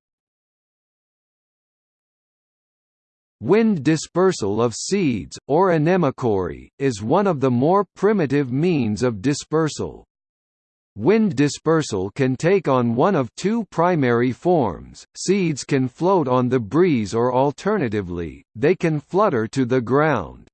Wind dispersal of seeds, or anemochory, is one of the more primitive means of dispersal. Wind dispersal can take on one of two primary forms, seeds can float on the breeze or alternatively, they can flutter to the ground.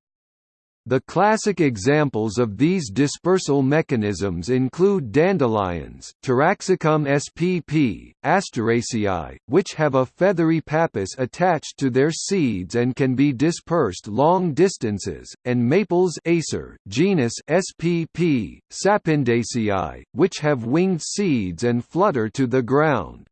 The classic examples of these dispersal mechanisms include dandelions Taraxacum spp, Asteraceae, which have a feathery pappus attached to their seeds and can be dispersed long distances, and maples Acer, genus spp, Sapindaceae, which have winged seeds and flutter to the ground.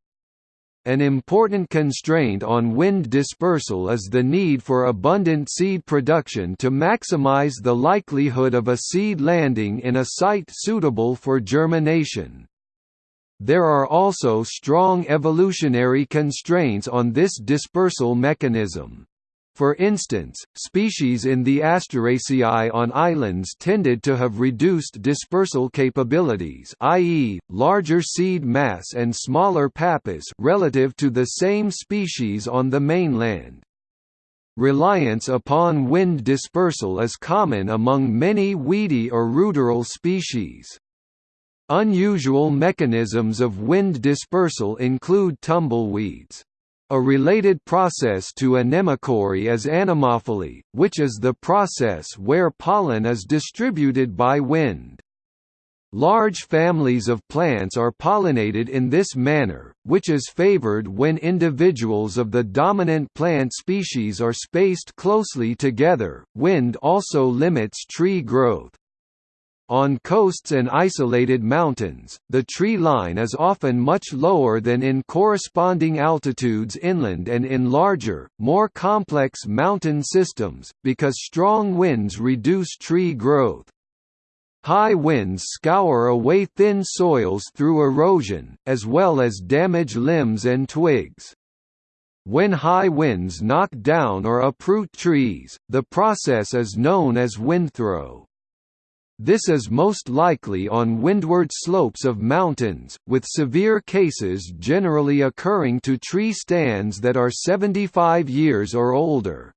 An important constraint on wind dispersal is the need for abundant seed production to maximize the likelihood of a seed landing in a site suitable for germination. There are also strong evolutionary constraints on this dispersal mechanism. For instance, species in the Asteraceae on islands tended to have reduced dispersal capabilities i.e., larger seed mass and smaller pappus relative to the same species on the mainland. Reliance upon wind dispersal is common among many weedy or ruderal species. Unusual mechanisms of wind dispersal include tumbleweeds. A related process to anemochory is anemophily, which is the process where pollen is distributed by wind. Large families of plants are pollinated in this manner, which is favored when individuals of the dominant plant species are spaced closely together. Wind also limits tree growth. On coasts and isolated mountains, the tree line is often much lower than in corresponding altitudes inland and in larger, more complex mountain systems, because strong winds reduce tree growth. High winds scour away thin soils through erosion, as well as damage limbs and twigs. When high winds knock down or uproot trees, the process is known as windthrow. This is most likely on windward slopes of mountains, with severe cases generally occurring to tree stands that are 75 years or older.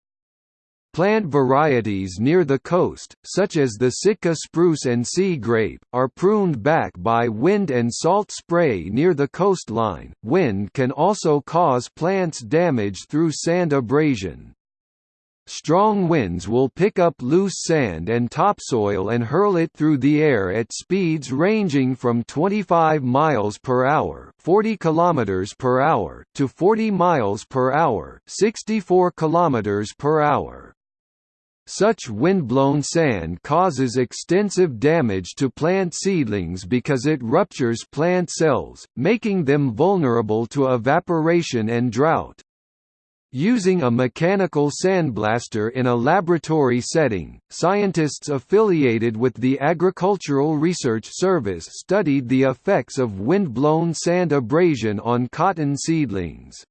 Plant varieties near the coast, such as the Sitka spruce and sea grape, are pruned back by wind and salt spray near the coastline. Wind can also cause plants damage through sand abrasion. Strong winds will pick up loose sand and topsoil and hurl it through the air at speeds ranging from 25 miles per hour, 40 kilometers per hour to 40 miles per hour, 64 kilometers per hour. Such windblown sand causes extensive damage to plant seedlings because it ruptures plant cells, making them vulnerable to evaporation and drought. Using a mechanical sandblaster in a laboratory setting, scientists affiliated with the Agricultural Research Service studied the effects of wind-blown sand abrasion on cotton seedlings.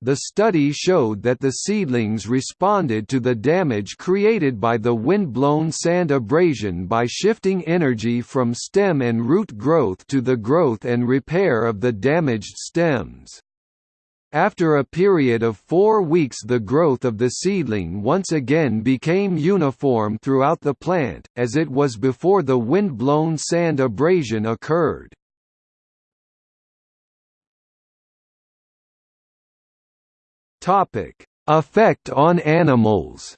The study showed that the seedlings responded to the damage created by the wind-blown sand abrasion by shifting energy from stem and root growth to the growth and repair of the damaged stems. After a period of four weeks the growth of the seedling once again became uniform throughout the plant, as it was before the wind-blown sand abrasion occurred. Effect on animals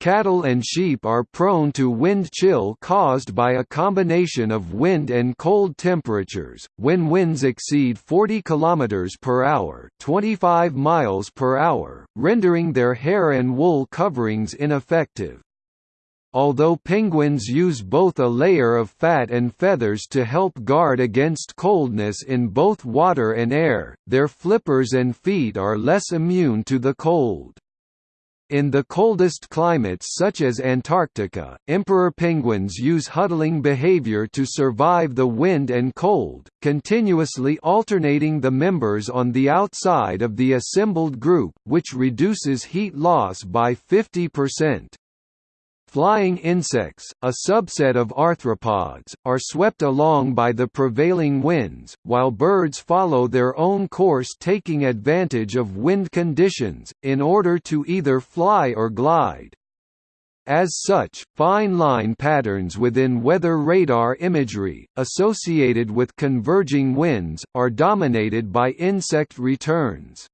Cattle and sheep are prone to wind chill caused by a combination of wind and cold temperatures. When winds exceed 40 km per hour, 25 miles per hour, rendering their hair and wool coverings ineffective. Although penguins use both a layer of fat and feathers to help guard against coldness in both water and air, their flippers and feet are less immune to the cold. In the coldest climates such as Antarctica, emperor penguins use huddling behavior to survive the wind and cold, continuously alternating the members on the outside of the assembled group, which reduces heat loss by 50%. Flying insects, a subset of arthropods, are swept along by the prevailing winds, while birds follow their own course taking advantage of wind conditions, in order to either fly or glide. As such, fine line patterns within weather radar imagery, associated with converging winds, are dominated by insect returns.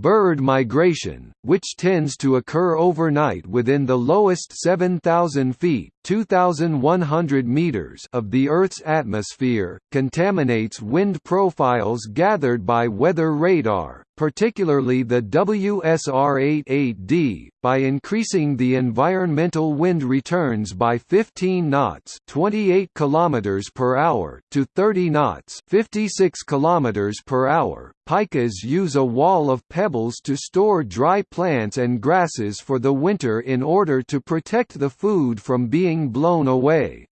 Bird migration, which tends to occur overnight within the lowest 7,000 feet 2,100 meters of the Earth's atmosphere, contaminates wind profiles gathered by weather radar, particularly the WSR-88D, by increasing the environmental wind returns by 15 knots (28 km per hour) to 30 knots (56 km per hour). Pikas use a wall of pebbles to store dry plants and grasses for the winter in order to protect the food from being blown away.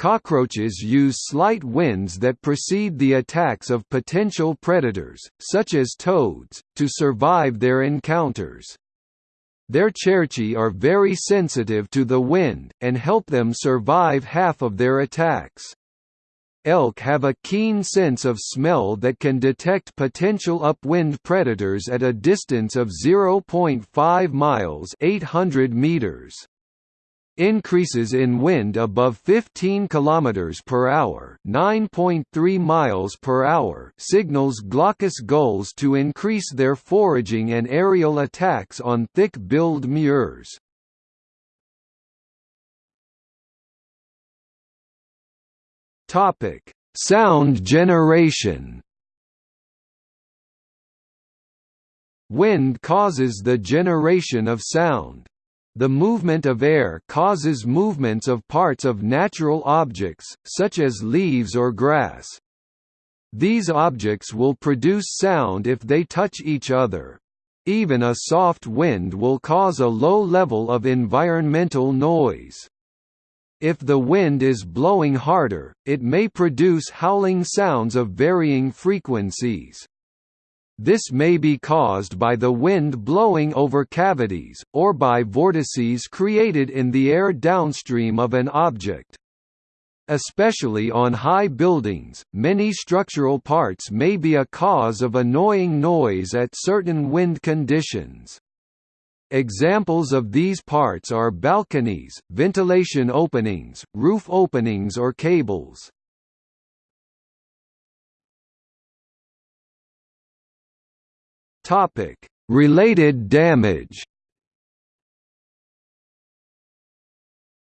Cockroaches use slight winds that precede the attacks of potential predators, such as toads, to survive their encounters. Their cerci are very sensitive to the wind, and help them survive half of their attacks. Elk have a keen sense of smell that can detect potential upwind predators at a distance of 0.5 miles 800 meters. Increases in wind above 15 km per hour, 9.3 miles per hour, signals glaucous gulls to increase their foraging and aerial attacks on thick-billed murres. Topic: Sound generation. Wind causes the generation of sound. The movement of air causes movements of parts of natural objects, such as leaves or grass. These objects will produce sound if they touch each other. Even a soft wind will cause a low level of environmental noise. If the wind is blowing harder, it may produce howling sounds of varying frequencies. This may be caused by the wind blowing over cavities, or by vortices created in the air downstream of an object. Especially on high buildings, many structural parts may be a cause of annoying noise at certain wind conditions. Examples of these parts are balconies, ventilation openings, roof openings or cables. Topic: Related damage.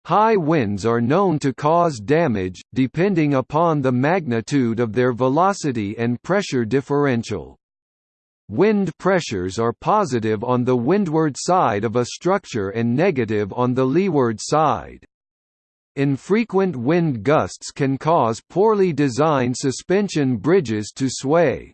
High winds are known to cause damage, depending upon the magnitude of their velocity and pressure differential. Wind pressures are positive on the windward side of a structure and negative on the leeward side. Infrequent wind gusts can cause poorly designed suspension bridges to sway,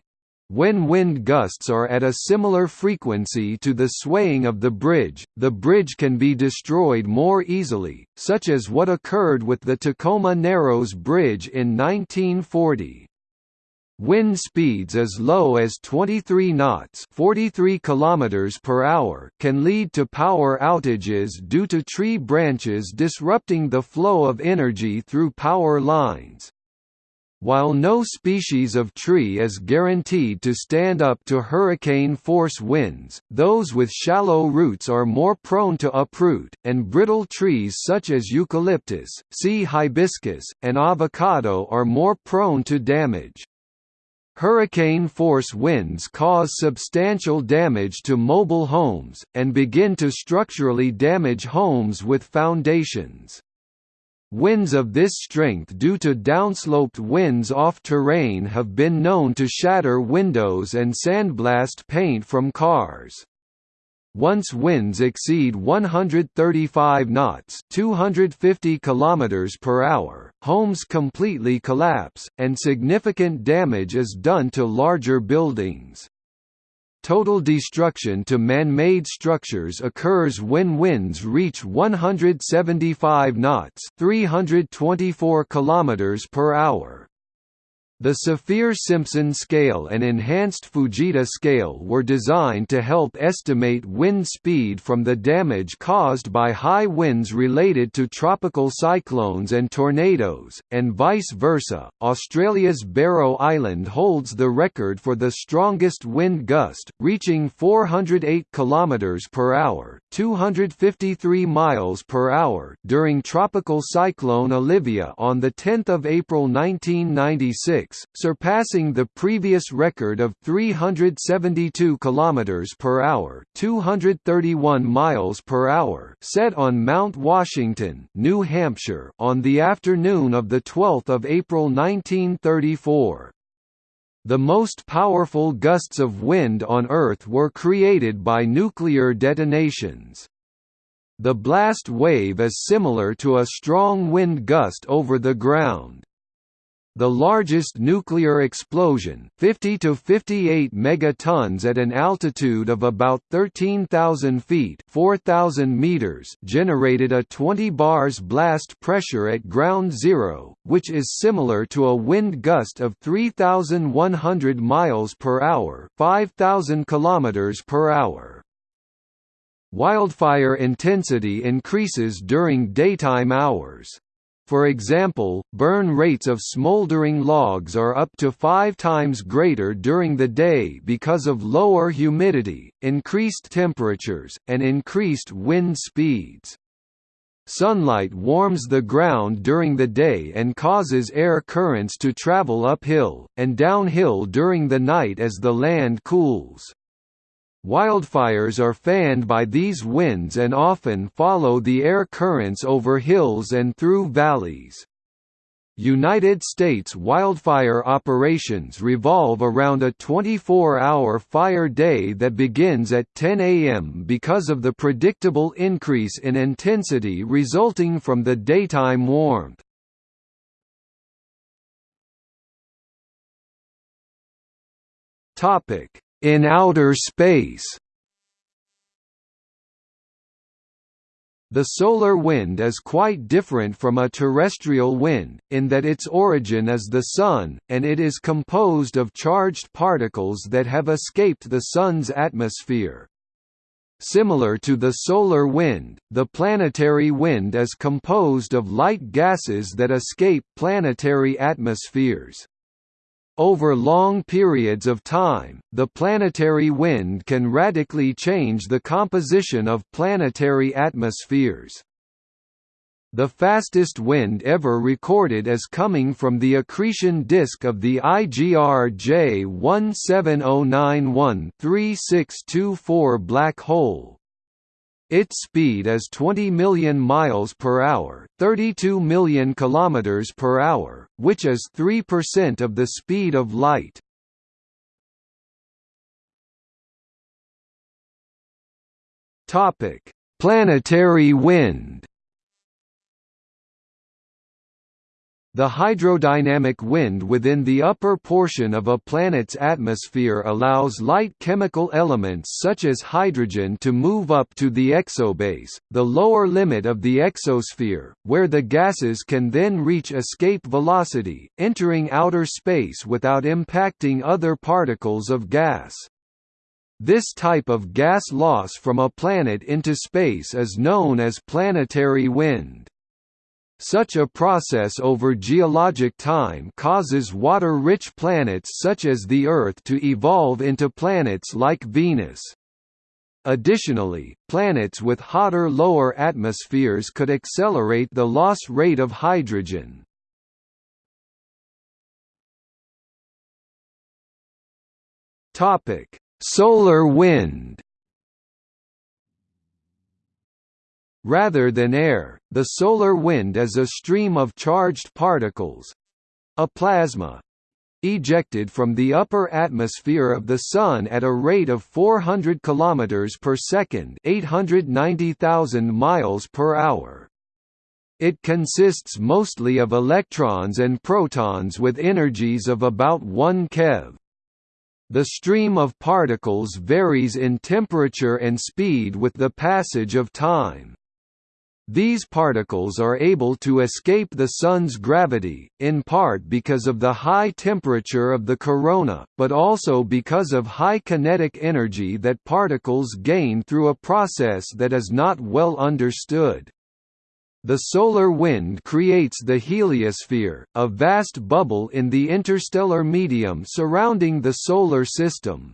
when wind gusts are at a similar frequency to the swaying of the bridge, the bridge can be destroyed more easily, such as what occurred with the Tacoma Narrows Bridge in 1940. Wind speeds as low as 23 knots 43 km per hour can lead to power outages due to tree branches disrupting the flow of energy through power lines. While no species of tree is guaranteed to stand up to hurricane-force winds, those with shallow roots are more prone to uproot, and brittle trees such as eucalyptus, sea hibiscus, and avocado are more prone to damage. Hurricane-force winds cause substantial damage to mobile homes, and begin to structurally damage homes with foundations. Winds of this strength due to downsloped winds off terrain have been known to shatter windows and sandblast paint from cars. Once winds exceed 135 knots (250 km per hour), homes completely collapse, and significant damage is done to larger buildings. Total destruction to man-made structures occurs when winds reach 175 knots, 324 kilometers per hour. The Saffir-Simpson scale and enhanced Fujita scale were designed to help estimate wind speed from the damage caused by high winds related to tropical cyclones and tornadoes, and vice versa. Australia's Barrow Island holds the record for the strongest wind gust, reaching 408 km per hour, 253 miles per hour during tropical cyclone Olivia on the 10th of April 1996 surpassing the previous record of 372 km per hour, 231 miles per hour, set on Mount Washington, New Hampshire, on the afternoon of the 12th of April 1934. The most powerful gusts of wind on Earth were created by nuclear detonations. The blast wave is similar to a strong wind gust over the ground. The largest nuclear explosion 50 to 58 megatons at an altitude of about 13,000 feet 4,000 meters generated a 20 bars blast pressure at ground zero, which is similar to a wind gust of 3,100 miles per hour 5,000 kilometers per hour. Wildfire intensity increases during daytime hours. For example, burn rates of smoldering logs are up to five times greater during the day because of lower humidity, increased temperatures, and increased wind speeds. Sunlight warms the ground during the day and causes air currents to travel uphill, and downhill during the night as the land cools. Wildfires are fanned by these winds and often follow the air currents over hills and through valleys. United States wildfire operations revolve around a 24-hour fire day that begins at 10 a.m. because of the predictable increase in intensity resulting from the daytime warmth. Topic: in outer space The solar wind is quite different from a terrestrial wind, in that its origin is the Sun, and it is composed of charged particles that have escaped the Sun's atmosphere. Similar to the solar wind, the planetary wind is composed of light gases that escape planetary atmospheres. Over long periods of time, the planetary wind can radically change the composition of planetary atmospheres. The fastest wind ever recorded is coming from the accretion disk of the IGR J170913 black hole. Its speed is 20 million miles per hour, 32 million kilometers per hour, which is 3% of the speed of light. Topic: Planetary wind. The hydrodynamic wind within the upper portion of a planet's atmosphere allows light chemical elements such as hydrogen to move up to the exobase, the lower limit of the exosphere, where the gases can then reach escape velocity, entering outer space without impacting other particles of gas. This type of gas loss from a planet into space is known as planetary wind. Such a process over geologic time causes water-rich planets such as the Earth to evolve into planets like Venus. Additionally, planets with hotter lower atmospheres could accelerate the loss rate of hydrogen. Solar wind Rather than air, the solar wind is a stream of charged particles—a plasma, ejected from the upper atmosphere of the Sun at a rate of 400 km per second 890,000 miles per hour. It consists mostly of electrons and protons with energies of about 1 keV. The stream of particles varies in temperature and speed with the passage of time. These particles are able to escape the Sun's gravity, in part because of the high temperature of the corona, but also because of high kinetic energy that particles gain through a process that is not well understood. The solar wind creates the heliosphere, a vast bubble in the interstellar medium surrounding the Solar System.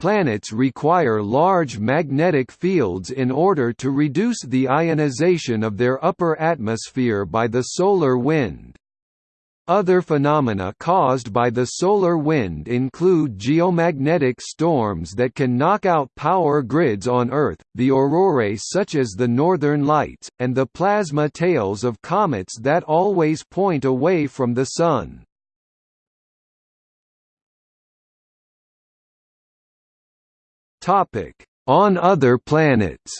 Planets require large magnetic fields in order to reduce the ionization of their upper atmosphere by the solar wind. Other phenomena caused by the solar wind include geomagnetic storms that can knock out power grids on Earth, the aurorae such as the Northern Lights, and the plasma tails of comets that always point away from the Sun. Topic: On other planets.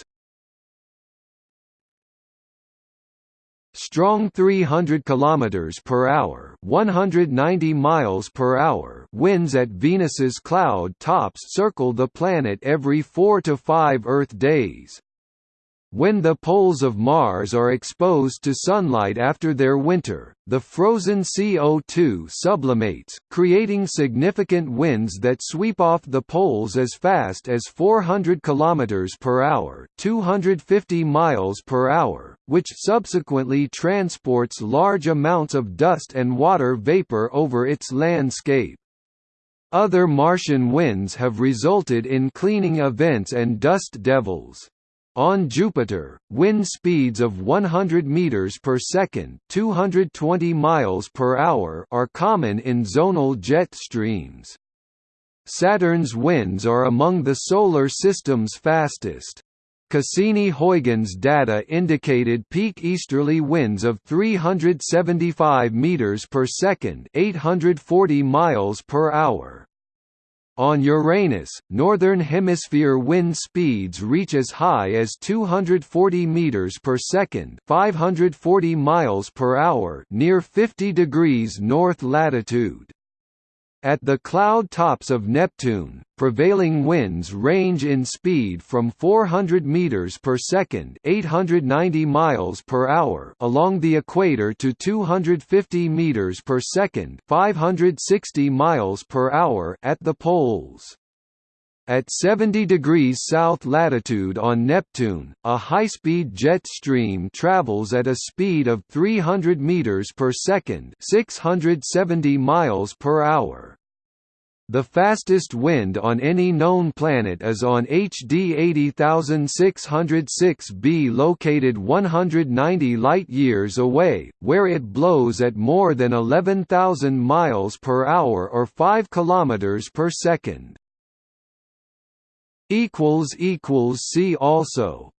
Strong 300 km per hour, 190 miles per hour winds at Venus's cloud tops circle the planet every 4 to 5 Earth days. When the poles of Mars are exposed to sunlight after their winter, the frozen CO2 sublimates, creating significant winds that sweep off the poles as fast as 400 km per hour, 250 miles per hour, which subsequently transports large amounts of dust and water vapor over its landscape. Other Martian winds have resulted in cleaning events and dust devils. On Jupiter, wind speeds of 100 meters per second, 220 miles per hour are common in zonal jet streams. Saturn's winds are among the solar system's fastest. Cassini-Huygens data indicated peak easterly winds of 375 meters per second, 840 miles per hour. On Uranus, northern hemisphere wind speeds reach as high as 240 meters per second, 540 miles per hour, near 50 degrees north latitude. At the cloud tops of Neptune, prevailing winds range in speed from 400 meters per second, 890 miles per hour along the equator to 250 meters per second, 560 miles per hour at the poles. At 70 degrees south latitude on Neptune, a high-speed jet stream travels at a speed of 300 meters per second, 670 miles per hour. The fastest wind on any known planet is on HD 80606b located 190 light-years away, where it blows at more than 11,000 miles per hour or 5 kilometers per second. See also